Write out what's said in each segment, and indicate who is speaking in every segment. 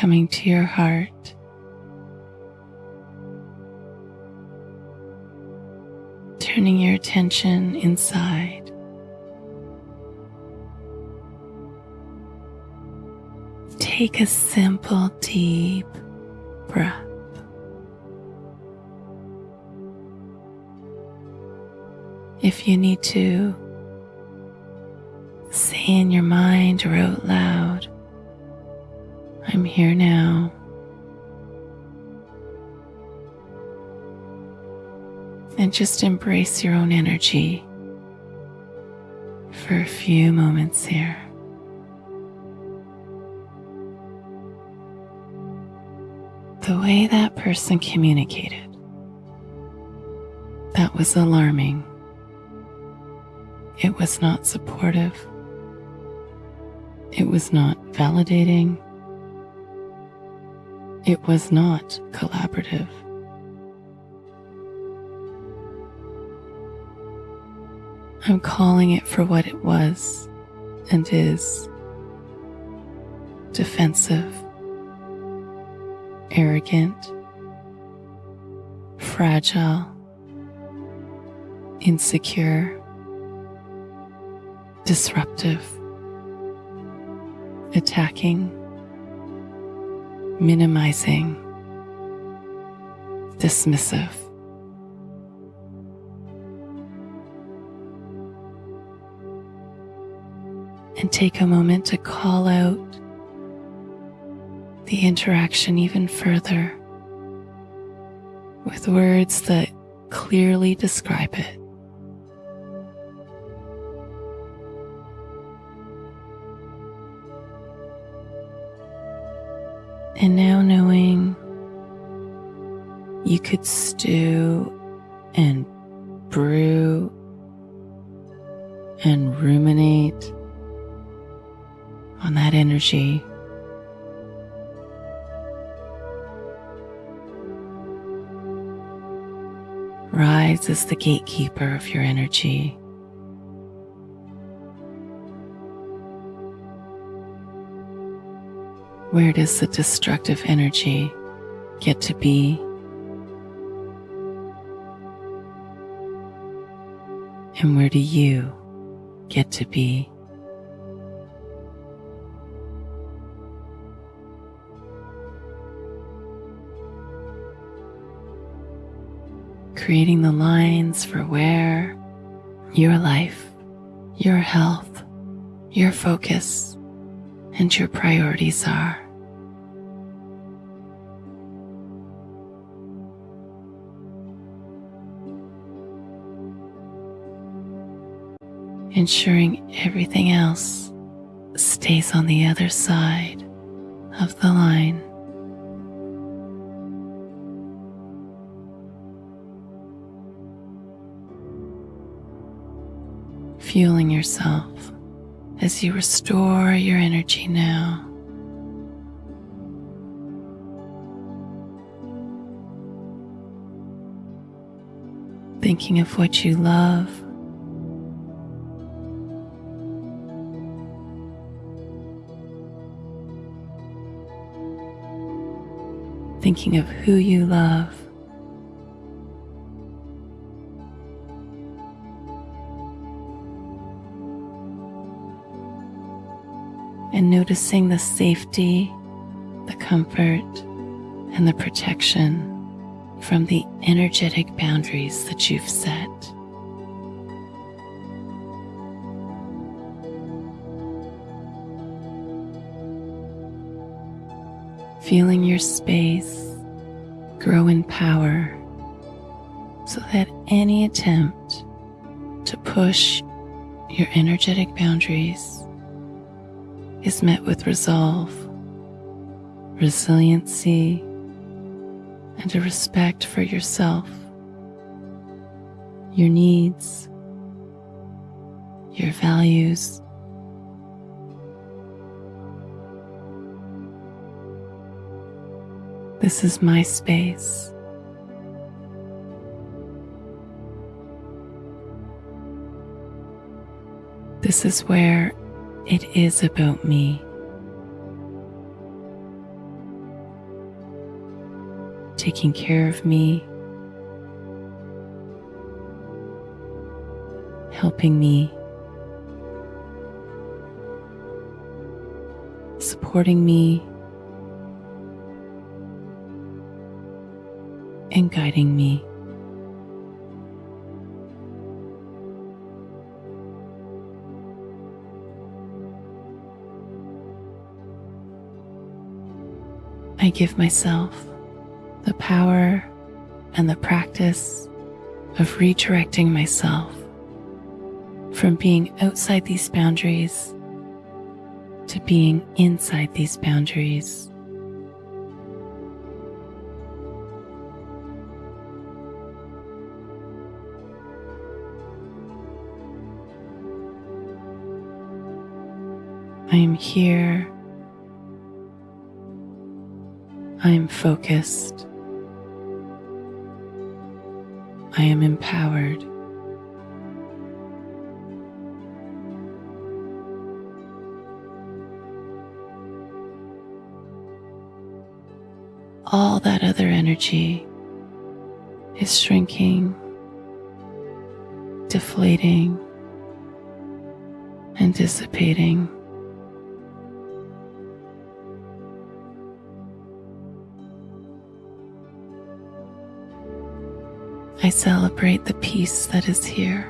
Speaker 1: coming to your heart. Turning your attention inside. Take a simple, deep breath. If you need to, say in your mind or out loud, I'm here now. And just embrace your own energy for a few moments here. The way that person communicated, that was alarming. It was not supportive. It was not validating. It was not collaborative. I'm calling it for what it was and is defensive, arrogant, fragile, insecure, disruptive, attacking, minimizing, dismissive. And take a moment to call out the interaction even further with words that clearly describe it. And now knowing you could stew and brew and ruminate on that energy. Rise as the gatekeeper of your energy. Where does the destructive energy get to be? And where do you get to be? Creating the lines for where your life, your health, your focus, and your priorities are. Ensuring everything else stays on the other side of the line. Fueling yourself as you restore your energy now. Thinking of what you love. Thinking of who you love. And noticing the safety, the comfort, and the protection from the energetic boundaries that you've set. Feeling your space grow in power so that any attempt to push your energetic boundaries is met with resolve, resiliency, and a respect for yourself, your needs, your values. This is my space. This is where it is about me. taking care of me, helping me, supporting me, and guiding me. I give myself the power and the practice of redirecting myself from being outside these boundaries to being inside these boundaries. I am here I am focused. I am empowered. All that other energy is shrinking, deflating, and dissipating. I celebrate the peace that is here,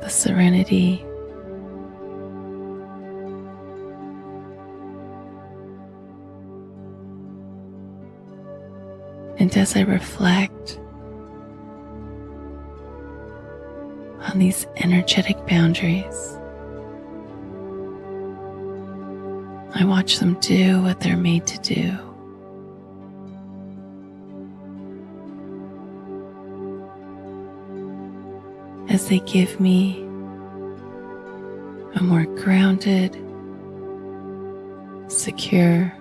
Speaker 1: the serenity. And as I reflect on these energetic boundaries, I watch them do what they're made to do. As they give me a more grounded, secure,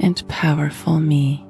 Speaker 1: and powerful me.